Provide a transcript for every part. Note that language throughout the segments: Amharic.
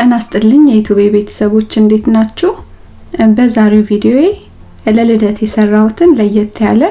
ጤና ይስጥልኝ የዩቲዩብ ቤተሰቦች እንዴት ናችሁ? በዛሬው ቪዲዮዬ ለልደት የሰራሁትን ለየት ያለ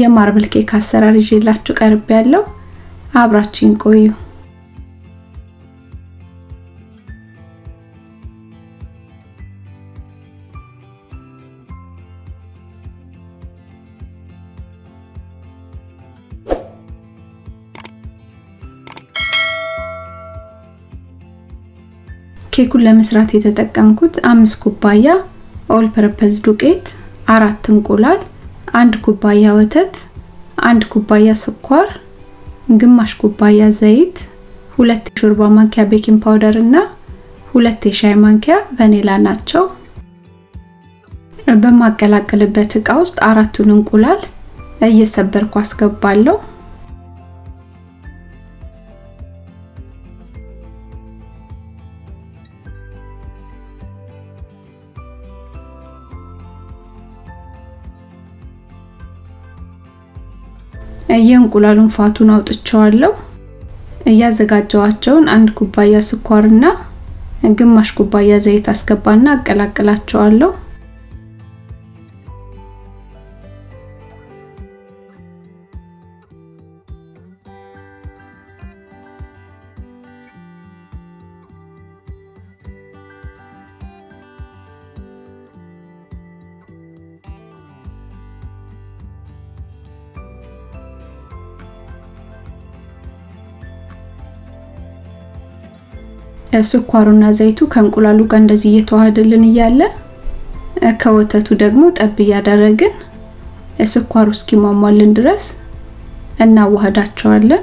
የማርብል ኬክ አሰራር ይዤላችሁ ቀርብ ያለው አብራችሁን ቆዩ። ኬኩን ለመስራት የተጠቀምኩት አምስት ኩባያ all purpose ዱቄት፣ አራት እንቁላል፣ አንድ ኩባያ ወተት፣ አንድ ኩባያ ስኳር፣ ግማሽ ኩባያ ዘይት፣ ሁለት የሾርባ ማንኪያ baking powder እና ሁለት የሻይ ማንኪያ ቫኒላ ናቸው። በማቀላቅልበት እቃ ውስጥ አራቱን እንቁላል እየሰበርኩ አስገባለሁ። የእንቁላሉን ፋቱን አውጥቸዋለሁ። እያዘጋጀዋቸውን አንድ ኩባያ ስኳርና ግማሽ ኩባያ ዘይት አስገባና አቀላቅላቸዋለሁ። ስኳሩና ዘይቱ ከእንቁላሉ ጋር እንደዚህ እየተዋሃደልን እያለ ከወተቱ ደግሞ ጠብ እያደረግን ስኳሩ እስኪሟሟልን ድረስ እናዋህዳቸዋለን።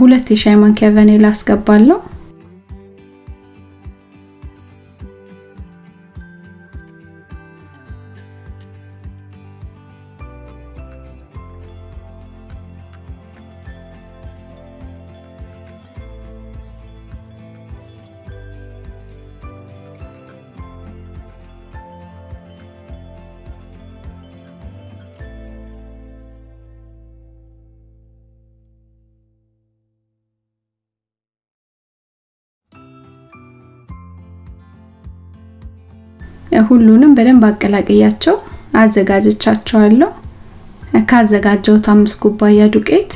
ሁለት የሻይ ማንኪያ ቫኒላ አስገባለሁ። ሁሉንም በደንብ አቀላቅያቸው አዘጋጅቻቸዋለሁ። ካዘጋጀሁት አምስት ኩባያ ዱቄት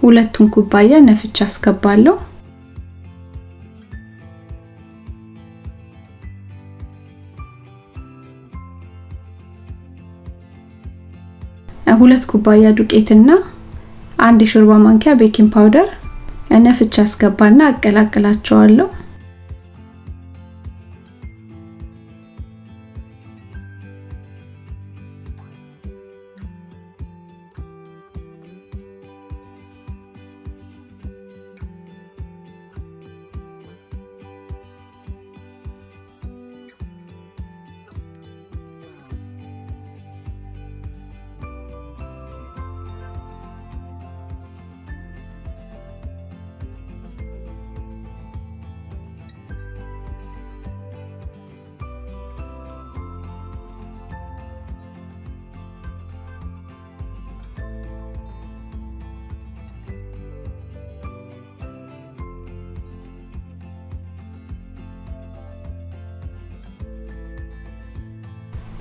ሁለቱን ኩባያ ነፍቼ አስገባለሁ። ሁለት ኩባያ ዱቄትና አንድ የሾርባ ማንኪያ baking powder ነፍቼ አስገባና አቀላቅላቸዋለሁ።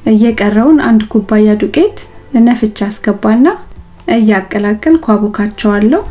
እየቀረውን አንድ ኩባያ ዱቄት ነፍቻ አስገባና እያቀላቀልኩ አቦካቸዋለሁ።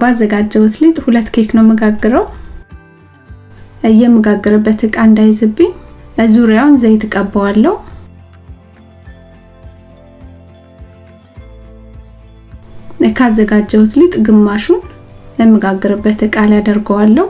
ባዘጋጀሁት ሊጥ ሁለት ኬክ ነው የምጋግረው። የምጋግርበት እቃ እንዳይዝብኝ ዙሪያውን ዘይት እቀባዋለሁ። ካዘጋጀሁት ሊጥ ግማሹን የምጋግርበት እቃ ላይ አደርገዋለሁ።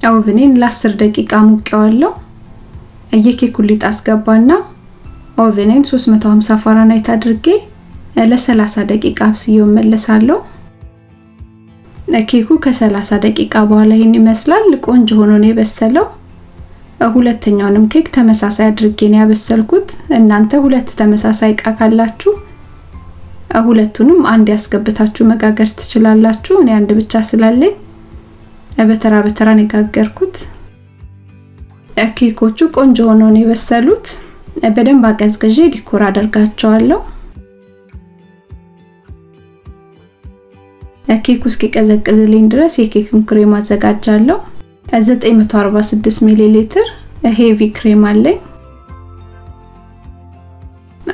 ኦቭኔን ለ10 ደቂቃ አሞቀዋለሁ። የኬኩን ሊጥ አስገባና ኦቭኔን 350 ፋራናይት አድርጌ ለ30 ደቂቃ አብስዬው እመለሳለሁ። ኬኩ ከ30 ደቂቃ በኋላ ይህን ይመስላል። ቆንጆ ሆኖ ነው የበሰለው። ሁለተኛውንም ኬክ ተመሳሳይ አድርጌ ነው ያበሰልኩት። እናንተ ሁለት ተመሳሳይ እቃ ካላችሁ ሁለቱንም አንድ ላይ አስገብታችሁ መጋገር ትችላላችሁ። እኔ አንድ ብቻ ስላለኝ በተራ በተራ ነው ኬኮቹ ቆንጆ ሆኖ ነው የበሰሉት። በደንብ አቀዝቅዤ decor አደርጋቸዋለሁ። ኬኩ እስኪቀዘቅዝልኝ ድረስ የኬኩን ክሬም አዘጋጃለሁ። 946 ሚሊ ሊትር heavy cream አለኝ።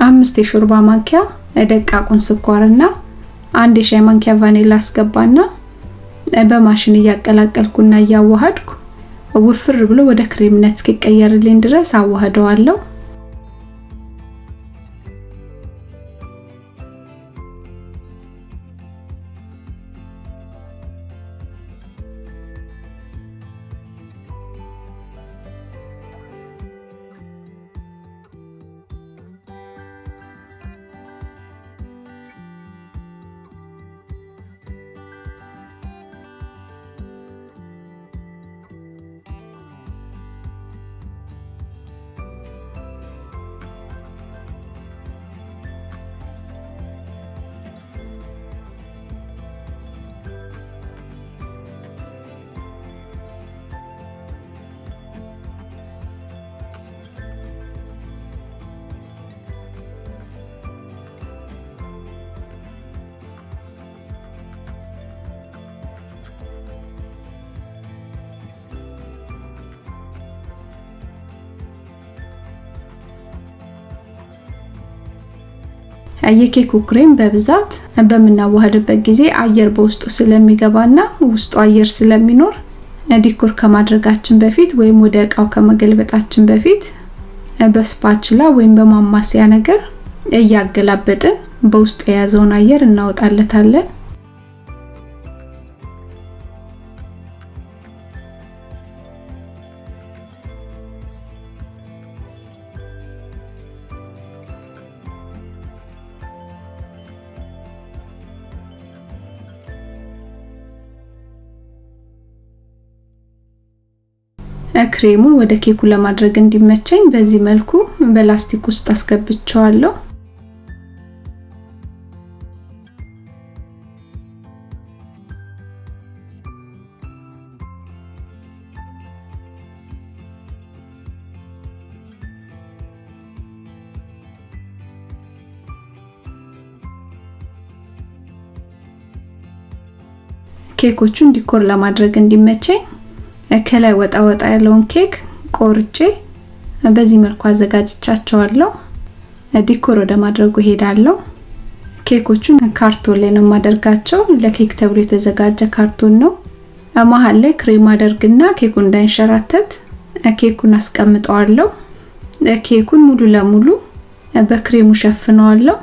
አምስት የሾርባ ማንኪያ ደቃቁን ስኳርና አንድ የሻይ ማንኪያ ቫኒላ አስገባና በማሽን እያቀላቀልኩና እያዋሃድኩ ውፍር ብሎ ወደ ክሬምነት እስኪቀየርልኝ ድረስ አዋህደዋለሁ። የኬኩ ክሬም በብዛት በምናዋህድበት ጊዜ አየር በውስጡ ስለሚገባና ውስጡ አየር ስለሚኖር decor ከማድረጋችን በፊት ወይም ወደ እቃው ከመገልበጣችን በፊት በ spatula ወይም በማማሰያ ነገር እያገላበጥን በውስጡ የያዘውን አየር እናወጣለታለን። ክሬሙን ወደ ኬኩ ለማድረግ እንዲመቸኝ በዚህ መልኩ በላስቲክ ውስጥ አስገብቸዋለሁ። ኬኮቹን decor ለማድረግ እንዲመቸኝ ከላይ ወጣ ወጣ ያለውን ኬክ ቆርጬ በዚህ መልኩ አዘጋጅቻቸዋለሁ። decor ወደ ማድረጉ እሄዳለሁ። ኬኮቹን ካርቶን ላይ ነው የማደርጋቸው። ለኬክ ተብሎ የተዘጋጀ ካርቶን ነው። መሀል ላይ ክሬም አደርግና ኬኩ እንዳይንሸራተት ኬኩን አስቀምጠዋለሁ። ኬኩን ሙሉ ለሙሉ በክሬሙ እሸፍነዋለሁ።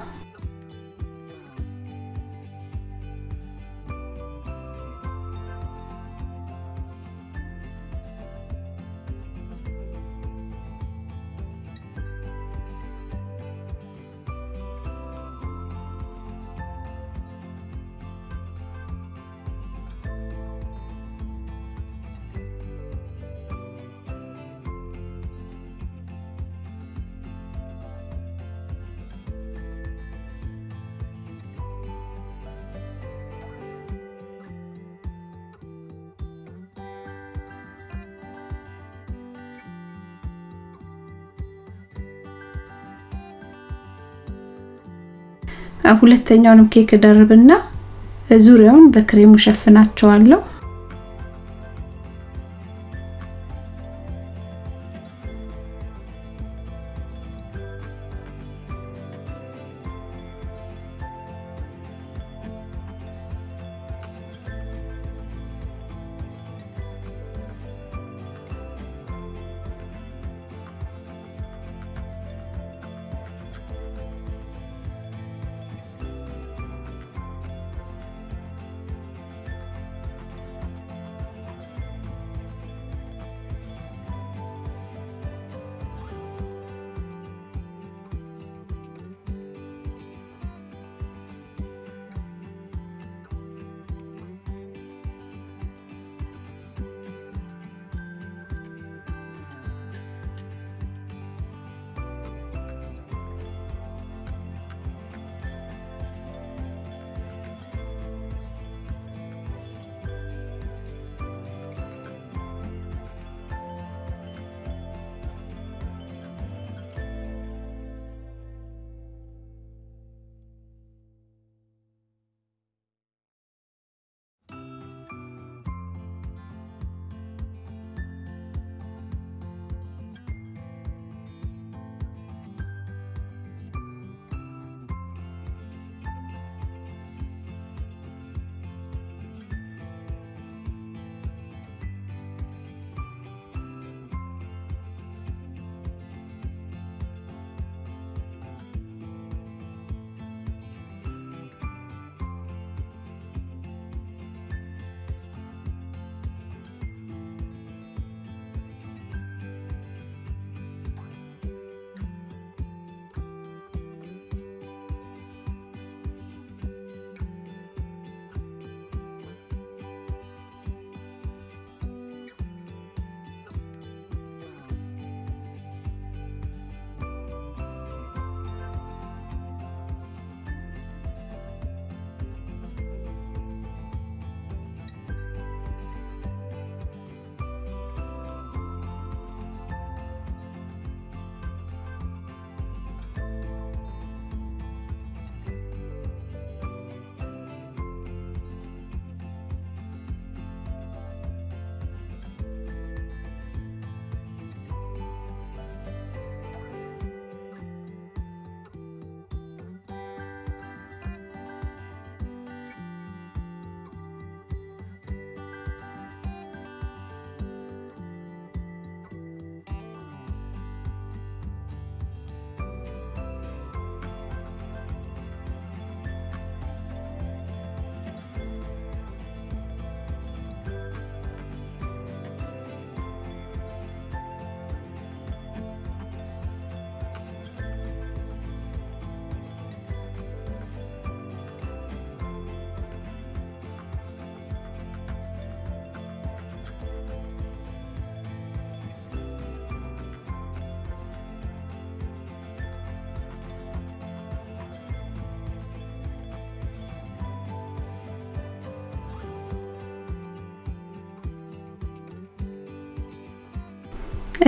ሁለተኛውንም ኬክ ደርብና ዙሪያውን በክሬሙ ሸፍናቸዋለሁ።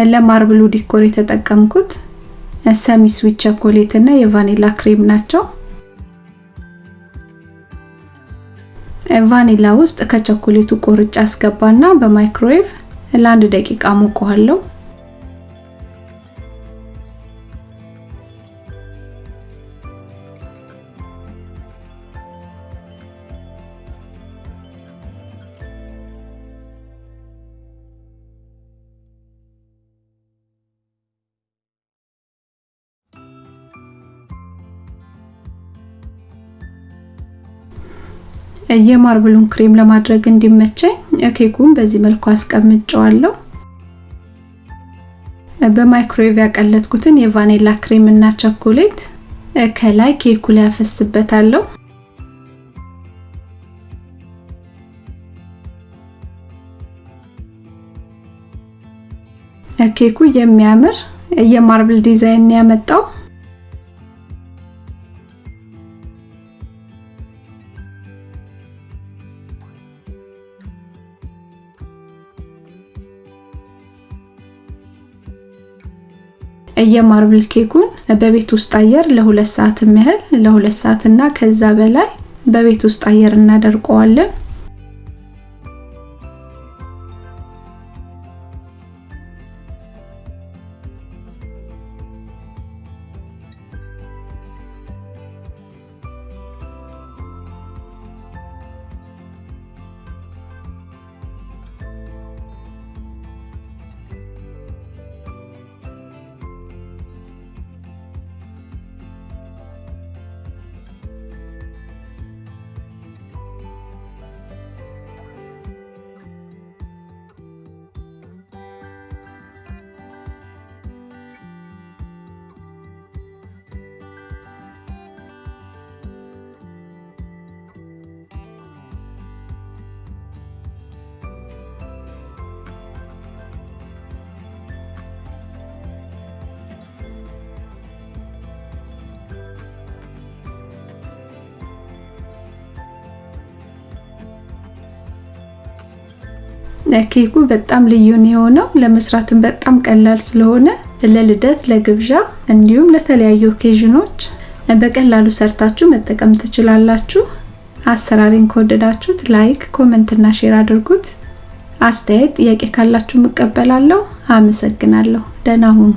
ለ marble ኡ decor የተጠቀምኩት semi sweet chocolate እና የቫኒላ ክሬም ናቸው። ቫኒላ ውስጥ ከቸኮሌቱ ቆርጬ አስገባና በማይክሮዌቭ ለአንድ ደቂቃ አሞቀዋለሁ። የ marble ኡን ክሬም ለማድረግ እንዲመቸኝ ኬኩን በዚህ መልኩ አስቀምጬዋለሁ። በማይክሮዌቭ ያቀለጥኩትን የቫኒላ ክሬም እና ቸኮሌት ከላይ ኬኩ ላይ አፈስበታለሁ። ኬኩ የሚያምር የ marble design ያመጣው የማርብል ኬኩን በቤት ውስጥ አየር ለሁለት ሰዓት ያህል ለሁለት ሰዓት ከዛ በላይ በቤት ውስጥ አየር እናደርቀዋለን። ኬኩ በጣም ልዩ ነው የሆነው። ለመስራትም በጣም ቀላል ስለሆነ ለልደት፣ ለግብዣ እንዲሁም ለተለያዩ occasion ኖች በቀላሉ ሰርታችሁ መጠቀም ትችላላችሁ። አሰራሬን ከወደዳችሁት like፣ comment እና share አድርጉት። አስተያየት፣ ጥያቄ ካላችሁ እቀበላለሁ። አመሰግናለሁ። ደህና ሁኑ።